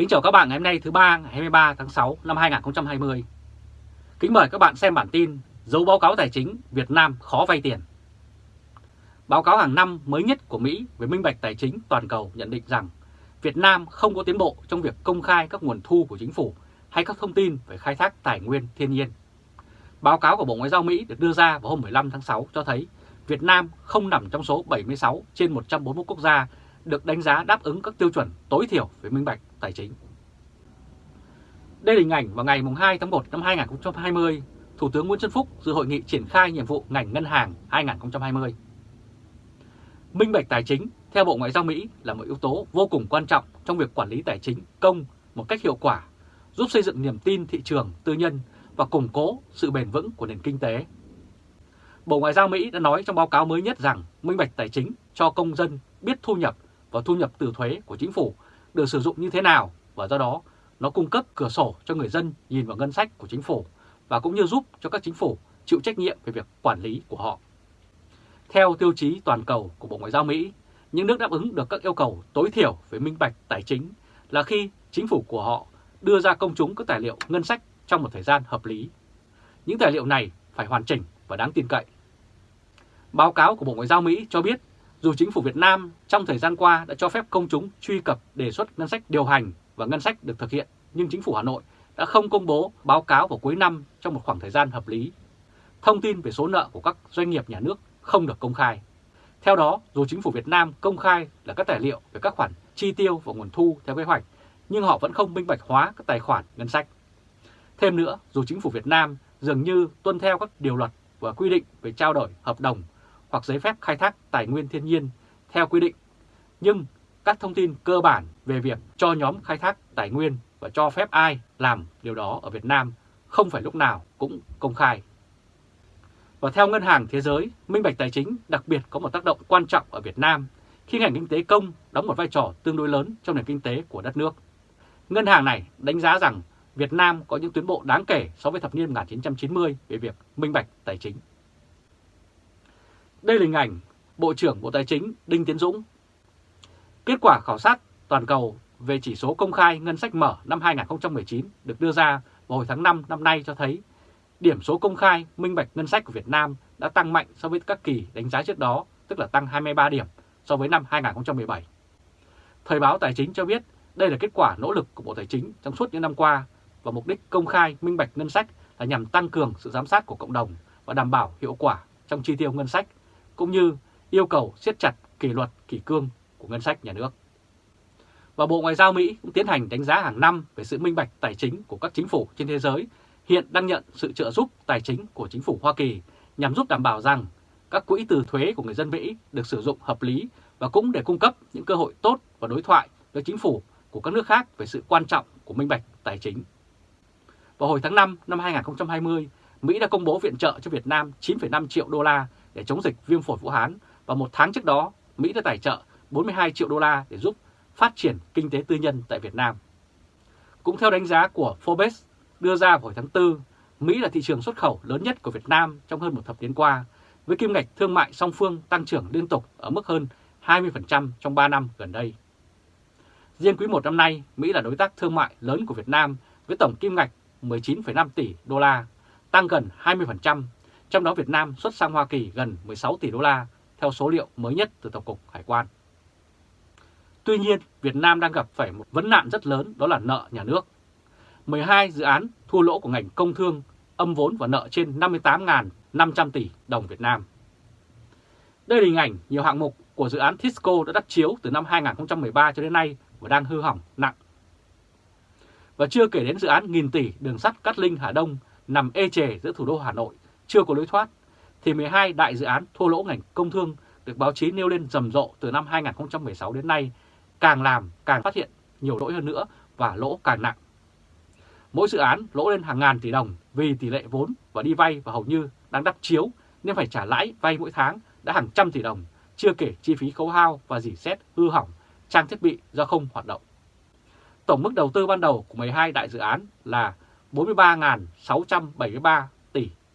Kính chào các bạn ngày hôm nay thứ ba, ngày 23 tháng 6 năm 2020. Kính mời các bạn xem bản tin Dấu báo cáo tài chính Việt Nam khó vay tiền. Báo cáo hàng năm mới nhất của Mỹ về minh bạch tài chính toàn cầu nhận định rằng Việt Nam không có tiến bộ trong việc công khai các nguồn thu của chính phủ hay các thông tin về khai thác tài nguyên thiên nhiên. Báo cáo của Bộ Ngoại giao Mỹ được đưa ra vào hôm 15 tháng 6 cho thấy Việt Nam không nằm trong số 76 trên 141 quốc gia được đánh giá đáp ứng các tiêu chuẩn tối thiểu về minh bạch tài chính. Đây là hình ảnh vào ngày 2 tháng 1 năm 2020, Thủ tướng Nguyễn Xuân Phúc dự hội nghị triển khai nhiệm vụ ngành ngân hàng 2020. Minh bạch tài chính, theo Bộ Ngoại giao Mỹ, là một yếu tố vô cùng quan trọng trong việc quản lý tài chính công một cách hiệu quả, giúp xây dựng niềm tin thị trường tư nhân và củng cố sự bền vững của nền kinh tế. Bộ Ngoại giao Mỹ đã nói trong báo cáo mới nhất rằng minh bạch tài chính cho công dân biết thu nhập và thu nhập từ thuế của chính phủ được sử dụng như thế nào và do đó nó cung cấp cửa sổ cho người dân nhìn vào ngân sách của chính phủ và cũng như giúp cho các chính phủ chịu trách nhiệm về việc quản lý của họ. Theo tiêu chí toàn cầu của Bộ Ngoại giao Mỹ, những nước đáp ứng được các yêu cầu tối thiểu về minh bạch tài chính là khi chính phủ của họ đưa ra công chúng các tài liệu ngân sách trong một thời gian hợp lý. Những tài liệu này phải hoàn chỉnh và đáng tin cậy. Báo cáo của Bộ Ngoại giao Mỹ cho biết dù chính phủ Việt Nam trong thời gian qua đã cho phép công chúng truy cập đề xuất ngân sách điều hành và ngân sách được thực hiện, nhưng chính phủ Hà Nội đã không công bố báo cáo vào cuối năm trong một khoảng thời gian hợp lý. Thông tin về số nợ của các doanh nghiệp nhà nước không được công khai. Theo đó, dù chính phủ Việt Nam công khai là các tài liệu về các khoản chi tiêu và nguồn thu theo kế hoạch, nhưng họ vẫn không minh bạch hóa các tài khoản ngân sách. Thêm nữa, dù chính phủ Việt Nam dường như tuân theo các điều luật và quy định về trao đổi hợp đồng hoặc giấy phép khai thác tài nguyên thiên nhiên theo quy định, nhưng các thông tin cơ bản về việc cho nhóm khai thác tài nguyên và cho phép ai làm điều đó ở Việt Nam không phải lúc nào cũng công khai. Và theo Ngân hàng Thế giới, minh bạch tài chính đặc biệt có một tác động quan trọng ở Việt Nam khi ngành kinh tế công đóng một vai trò tương đối lớn trong nền kinh tế của đất nước. Ngân hàng này đánh giá rằng Việt Nam có những tiến bộ đáng kể so với thập niên 1990 về việc minh bạch tài chính. Đây là hình ảnh Bộ trưởng Bộ Tài chính Đinh Tiến Dũng. Kết quả khảo sát toàn cầu về chỉ số công khai ngân sách mở năm 2019 được đưa ra vào hồi tháng 5 năm nay cho thấy điểm số công khai minh bạch ngân sách của Việt Nam đã tăng mạnh so với các kỳ đánh giá trước đó, tức là tăng 23 điểm so với năm 2017. Thời báo Tài chính cho biết đây là kết quả nỗ lực của Bộ Tài chính trong suốt những năm qua và mục đích công khai minh bạch ngân sách là nhằm tăng cường sự giám sát của cộng đồng và đảm bảo hiệu quả trong chi tiêu ngân sách cũng như yêu cầu siết chặt kỷ luật kỷ cương của ngân sách nhà nước. Và Bộ Ngoại giao Mỹ cũng tiến hành đánh giá hàng năm về sự minh bạch tài chính của các chính phủ trên thế giới hiện đang nhận sự trợ giúp tài chính của chính phủ Hoa Kỳ nhằm giúp đảm bảo rằng các quỹ từ thuế của người dân Mỹ được sử dụng hợp lý và cũng để cung cấp những cơ hội tốt và đối thoại với chính phủ của các nước khác về sự quan trọng của minh bạch tài chính. Vào hồi tháng 5 năm 2020, Mỹ đã công bố viện trợ cho Việt Nam 9,5 triệu đô la để chống dịch viêm phổi Vũ Hán và một tháng trước đó Mỹ đã tài trợ 42 triệu đô la để giúp phát triển kinh tế tư nhân tại Việt Nam. Cũng theo đánh giá của Forbes đưa ra vào hồi tháng 4, Mỹ là thị trường xuất khẩu lớn nhất của Việt Nam trong hơn một thập niên qua, với kim ngạch thương mại song phương tăng trưởng liên tục ở mức hơn 20% trong 3 năm gần đây. Riêng quý 1 năm nay, Mỹ là đối tác thương mại lớn của Việt Nam với tổng kim ngạch 19,5 tỷ đô la, tăng gần 20%, trong đó Việt Nam xuất sang Hoa Kỳ gần 16 tỷ đô la theo số liệu mới nhất từ Tổng cục Hải quan. Tuy nhiên, Việt Nam đang gặp phải một vấn nạn rất lớn đó là nợ nhà nước. 12 dự án thua lỗ của ngành công thương âm vốn và nợ trên 58.500 tỷ đồng Việt Nam. Đây là hình ảnh nhiều hạng mục của dự án Tisco đã đắp chiếu từ năm 2013 cho đến nay và đang hư hỏng nặng. Và chưa kể đến dự án nghìn tỷ đường sắt Cát Linh Hà Đông nằm ê chề giữa thủ đô Hà Nội chưa có lối thoát, thì 12 đại dự án thua lỗ ngành công thương được báo chí nêu lên rầm rộ từ năm 2016 đến nay càng làm càng phát hiện nhiều lỗi hơn nữa và lỗ càng nặng. Mỗi dự án lỗ lên hàng ngàn tỷ đồng vì tỷ lệ vốn và đi vay và hầu như đang đắp chiếu nên phải trả lãi vay mỗi tháng đã hàng trăm tỷ đồng, chưa kể chi phí khấu hao và dỉ xét hư hỏng trang thiết bị do không hoạt động. Tổng mức đầu tư ban đầu của 12 đại dự án là 43.673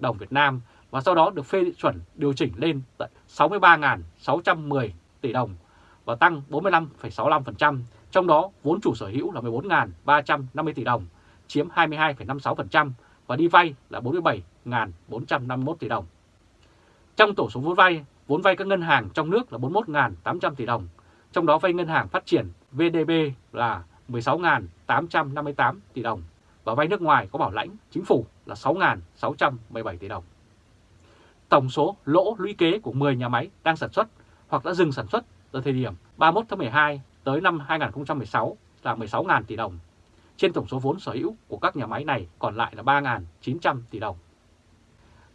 đồng Việt Nam và sau đó được phê chuẩn điều chỉnh lên tận 63.610 tỷ đồng và tăng 45,65% trong đó vốn chủ sở hữu là 14.350 tỷ đồng, chiếm 22,56% và đi vay là 47.451 tỷ đồng. Trong tổ số vốn vay, vốn vay các ngân hàng trong nước là 41.800 tỷ đồng, trong đó vay ngân hàng phát triển VDB là 16.858 tỷ đồng và vay nước ngoài có bảo lãnh chính phủ là 6.617 tỷ đồng. Tổng số lỗ lũy kế của 10 nhà máy đang sản xuất hoặc đã dừng sản xuất từ thời điểm 31 tháng 12 tới năm 2016 là 16.000 tỷ đồng. Trên tổng số vốn sở hữu của các nhà máy này còn lại là 3.900 tỷ đồng.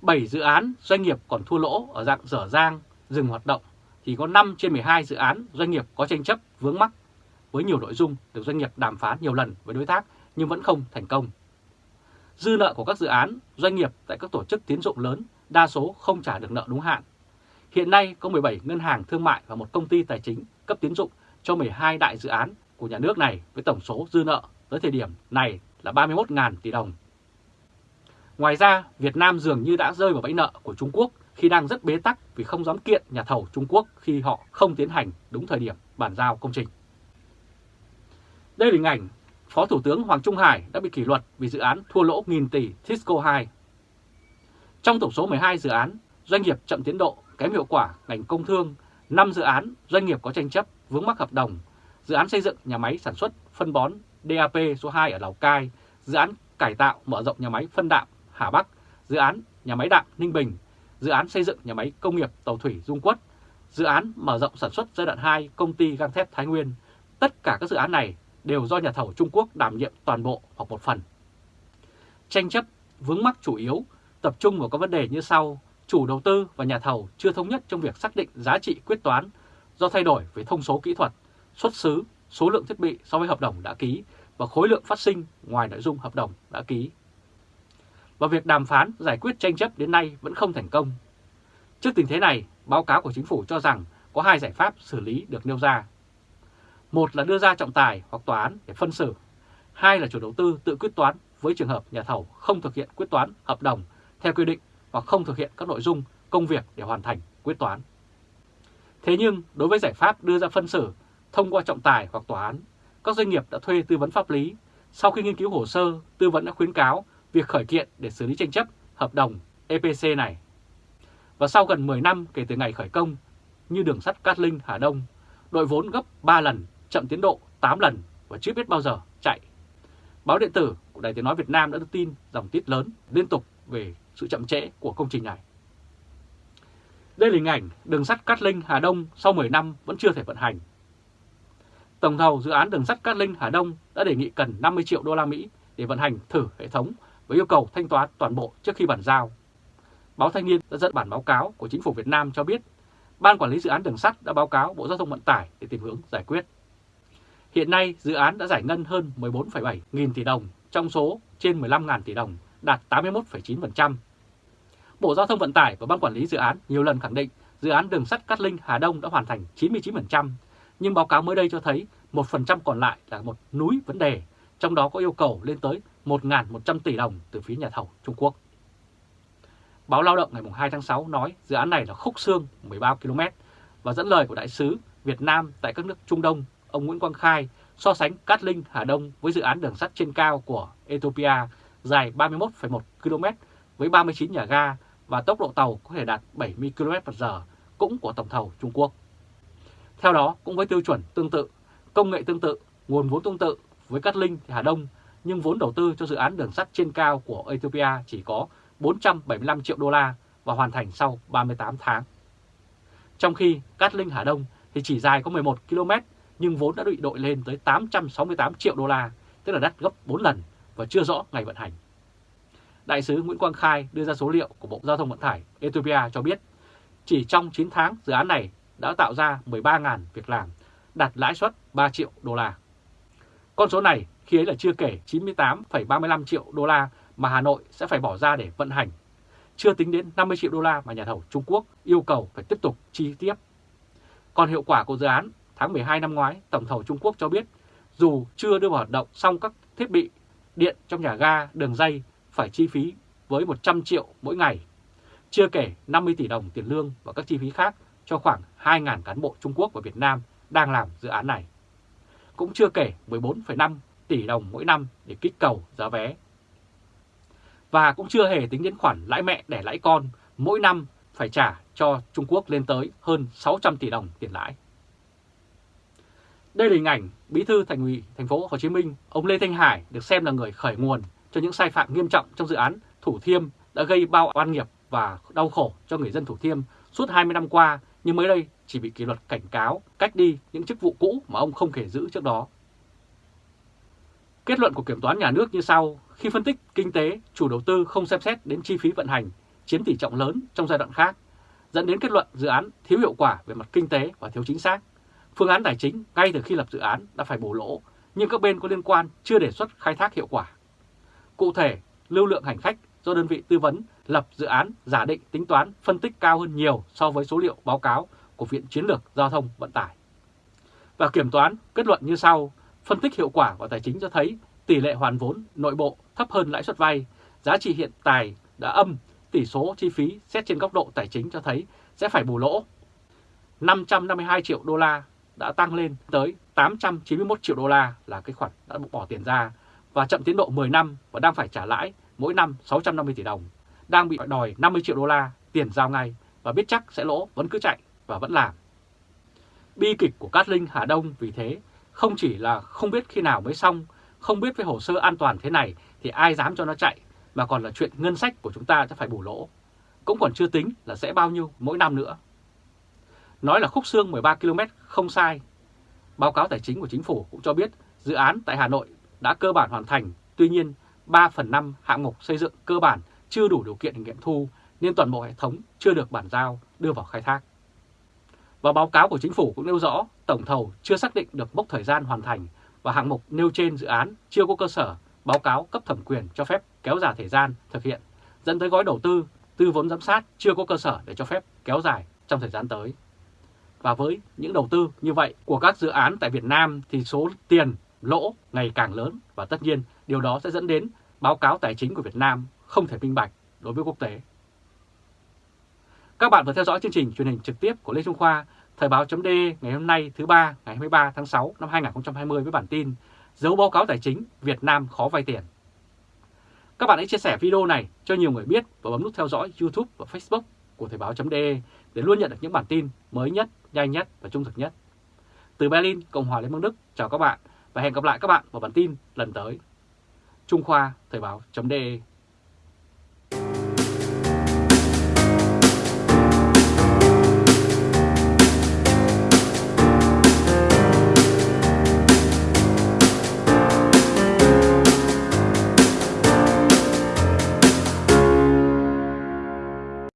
7 dự án doanh nghiệp còn thua lỗ ở dạng dở dang, dừng hoạt động thì có 5 trên 12 dự án doanh nghiệp có tranh chấp vướng mắc với nhiều nội dung được doanh nghiệp đàm phán nhiều lần với đối tác nhưng vẫn không thành công. Dư nợ của các dự án, doanh nghiệp tại các tổ chức tiến dụng lớn đa số không trả được nợ đúng hạn. Hiện nay có 17 ngân hàng thương mại và một công ty tài chính cấp tiến dụng cho 12 đại dự án của nhà nước này với tổng số dư nợ tới thời điểm này là 31.000 tỷ đồng. Ngoài ra, Việt Nam dường như đã rơi vào bẫy nợ của Trung Quốc khi đang rất bế tắc vì không dám kiện nhà thầu Trung Quốc khi họ không tiến hành đúng thời điểm bàn giao công trình. Đây là hình ảnh Phó Thủ tướng Hoàng Trung Hải đã bị kỷ luật vì dự án thua lỗ nghìn tỷ Tisco 2. Trong tổng số 12 dự án, doanh nghiệp chậm tiến độ, kém hiệu quả ngành công thương, 5 dự án doanh nghiệp có tranh chấp, vướng mắc hợp đồng, dự án xây dựng nhà máy sản xuất phân bón DAP số 2 ở Lào Cai, dự án cải tạo mở rộng nhà máy phân đạm Hà Bắc, dự án nhà máy đạm Ninh Bình, dự án xây dựng nhà máy công nghiệp tàu thủy Dung Quất, dự án mở rộng sản xuất giai đoạn 2 công ty gang thép Thái Nguyên. Tất cả các dự án này đều do nhà thầu Trung Quốc đảm nhiệm toàn bộ hoặc một phần. Tranh chấp vướng mắc chủ yếu tập trung vào các vấn đề như sau. Chủ đầu tư và nhà thầu chưa thống nhất trong việc xác định giá trị quyết toán do thay đổi về thông số kỹ thuật, xuất xứ, số lượng thiết bị so với hợp đồng đã ký và khối lượng phát sinh ngoài nội dung hợp đồng đã ký. Và việc đàm phán giải quyết tranh chấp đến nay vẫn không thành công. Trước tình thế này, báo cáo của chính phủ cho rằng có hai giải pháp xử lý được nêu ra. Một là đưa ra trọng tài hoặc tòa án để phân xử. Hai là chủ đầu tư tự quyết toán với trường hợp nhà thầu không thực hiện quyết toán hợp đồng theo quy định hoặc không thực hiện các nội dung công việc để hoàn thành quyết toán. Thế nhưng đối với giải pháp đưa ra phân xử thông qua trọng tài hoặc tòa án, các doanh nghiệp đã thuê tư vấn pháp lý. Sau khi nghiên cứu hồ sơ, tư vấn đã khuyến cáo việc khởi kiện để xử lý tranh chấp hợp đồng EPC này. Và sau gần 10 năm kể từ ngày khởi công, như đường sắt Cát Linh Hà Đông, đội vốn gấp 3 lần, chậm tiến độ 8 lần và chưa biết bao giờ chạy. Báo điện tử của Đài Tiếng Nói Việt Nam đã đưa tin dòng tít lớn liên tục về sự chậm trễ của công trình này. Đây là hình ảnh đường sắt Cát Linh Hà Đông sau 10 năm vẫn chưa thể vận hành. Tổng thầu dự án đường sắt Cát Linh Hà Đông đã đề nghị cần 50 triệu đô la Mỹ để vận hành thử hệ thống với yêu cầu thanh toán toàn bộ trước khi bàn giao. Báo Thanh niên đã dẫn bản báo cáo của chính phủ Việt Nam cho biết, Ban Quản lý Dự án Đường sắt đã báo cáo Bộ Giao thông Vận tải để tìm hướng giải quyết. Hiện nay, dự án đã giải ngân hơn 14,7 nghìn tỷ đồng, trong số trên 15.000 tỷ đồng, đạt 81,9%. Bộ Giao thông Vận tải và Ban Quản lý Dự án nhiều lần khẳng định dự án đường sắt Cát Linh Hà Đông đã hoàn thành 99%, nhưng báo cáo mới đây cho thấy 1% còn lại là một núi vấn đề, trong đó có yêu cầu lên tới 1.100 tỷ đồng từ phía nhà thầu Trung Quốc. Báo Lao động ngày 2 tháng 6 nói dự án này là khúc xương 13 km và dẫn lời của đại sứ Việt Nam tại các nước Trung Đông, ông Nguyễn Quang Khai so sánh Cát Linh Hà Đông với dự án đường sắt trên cao của Ethiopia dài 31,1 km với 39 nhà ga và tốc độ tàu có thể đạt 70 km/h cũng của tổng thầu Trung Quốc. Theo đó, cũng với tiêu chuẩn tương tự, công nghệ tương tự, nguồn vốn tương tự với Cát Linh Hà Đông, nhưng vốn đầu tư cho dự án đường sắt trên cao của Ethiopia chỉ có 475 triệu đô la và hoàn thành sau 38 tháng. Trong khi Cát Linh Hà Đông thì chỉ dài có 11 km nhưng vốn đã bị đội lên tới 868 triệu đô la, tức là đắt gấp 4 lần và chưa rõ ngày vận hành. Đại sứ Nguyễn Quang Khai đưa ra số liệu của Bộ Giao thông Vận tải Ethiopia cho biết chỉ trong 9 tháng dự án này đã tạo ra 13.000 việc làm, đạt lãi suất 3 triệu đô la. Con số này khi ấy là chưa kể 98,35 triệu đô la mà Hà Nội sẽ phải bỏ ra để vận hành, chưa tính đến 50 triệu đô la mà nhà thầu Trung Quốc yêu cầu phải tiếp tục chi tiếp. Còn hiệu quả của dự án tháng 12 năm ngoái, Tổng thầu Trung Quốc cho biết dù chưa đưa vào hoạt động xong các thiết bị điện trong nhà ga, đường dây phải chi phí với 100 triệu mỗi ngày, chưa kể 50 tỷ đồng tiền lương và các chi phí khác cho khoảng 2.000 cán bộ Trung Quốc và Việt Nam đang làm dự án này. cũng chưa kể 14,5 tỷ đồng mỗi năm để kích cầu giá vé. Và cũng chưa hề tính đến khoản lãi mẹ để lãi con mỗi năm phải trả cho Trung Quốc lên tới hơn 600 tỷ đồng tiền lãi. Đây là hình ảnh Bí thư Thành ủy Thành phố Hồ Chí Minh, ông Lê Thanh Hải được xem là người khởi nguồn cho những sai phạm nghiêm trọng trong dự án Thủ Thiêm đã gây bao oan nghiệp và đau khổ cho người dân Thủ Thiêm suốt 20 năm qua, nhưng mới đây chỉ bị kỷ luật cảnh cáo, cách đi những chức vụ cũ mà ông không thể giữ trước đó. Kết luận của Kiểm toán Nhà nước như sau, khi phân tích kinh tế, chủ đầu tư không xem xét đến chi phí vận hành, chiếm tỷ trọng lớn trong giai đoạn khác, dẫn đến kết luận dự án thiếu hiệu quả về mặt kinh tế và thiếu chính xác. Phương án tài chính ngay từ khi lập dự án đã phải bổ lỗ, nhưng các bên có liên quan chưa đề xuất khai thác hiệu quả. Cụ thể, lưu lượng hành khách do đơn vị tư vấn lập dự án giả định tính toán phân tích cao hơn nhiều so với số liệu báo cáo của Viện Chiến lược Giao thông Vận tải. Và kiểm toán kết luận như sau, phân tích hiệu quả của tài chính cho thấy tỷ lệ hoàn vốn nội bộ thấp hơn lãi suất vay, giá trị hiện tài đã âm, tỷ số chi phí xét trên góc độ tài chính cho thấy sẽ phải bù lỗ. 552 triệu đô la đã tăng lên tới 891 triệu đô la là cái khoản đã bỏ tiền ra và chậm tiến độ 10 năm và đang phải trả lãi mỗi năm 650 tỷ đồng, đang bị đòi 50 triệu đô la tiền giao ngay và biết chắc sẽ lỗ vẫn cứ chạy và vẫn làm. Bi kịch của Cát Linh Hà Đông vì thế không chỉ là không biết khi nào mới xong, không biết với hồ sơ an toàn thế này thì ai dám cho nó chạy, mà còn là chuyện ngân sách của chúng ta sẽ phải bù lỗ. Cũng còn chưa tính là sẽ bao nhiêu mỗi năm nữa. Nói là khúc xương 13 km không sai. Báo cáo tài chính của chính phủ cũng cho biết dự án tại Hà Nội đã cơ bản hoàn thành, tuy nhiên 3 phần 5 hạng mục xây dựng cơ bản chưa đủ điều kiện nghiệm thu nên toàn bộ hệ thống chưa được bản giao đưa vào khai thác. Và báo cáo của chính phủ cũng nêu rõ tổng thầu chưa xác định được mốc thời gian hoàn thành và hạng mục nêu trên dự án chưa có cơ sở báo cáo cấp thẩm quyền cho phép kéo dài thời gian thực hiện, dẫn tới gói đầu tư, tư vốn giám sát chưa có cơ sở để cho phép kéo dài trong thời gian tới. Và với những đầu tư như vậy của các dự án tại Việt Nam thì số tiền lỗ ngày càng lớn và tất nhiên điều đó sẽ dẫn đến báo cáo tài chính của Việt Nam không thể minh bạch đối với quốc tế. Các bạn vừa theo dõi chương trình truyền hình trực tiếp của Lê Trung Khoa, Thời báo chấm ngày hôm nay thứ ba ngày 23 tháng 6 năm 2020 với bản tin Dấu báo cáo tài chính Việt Nam khó vay tiền. Các bạn hãy chia sẻ video này cho nhiều người biết và bấm nút theo dõi YouTube và Facebook của Thời báo chấm để luôn nhận được những bản tin mới nhất, nhanh nhất và trung thực nhất. Từ Berlin, Cộng hòa Liên bang Đức, chào các bạn và hẹn gặp lại các bạn vào bản tin lần tới. Trung Khoa Thời báo.de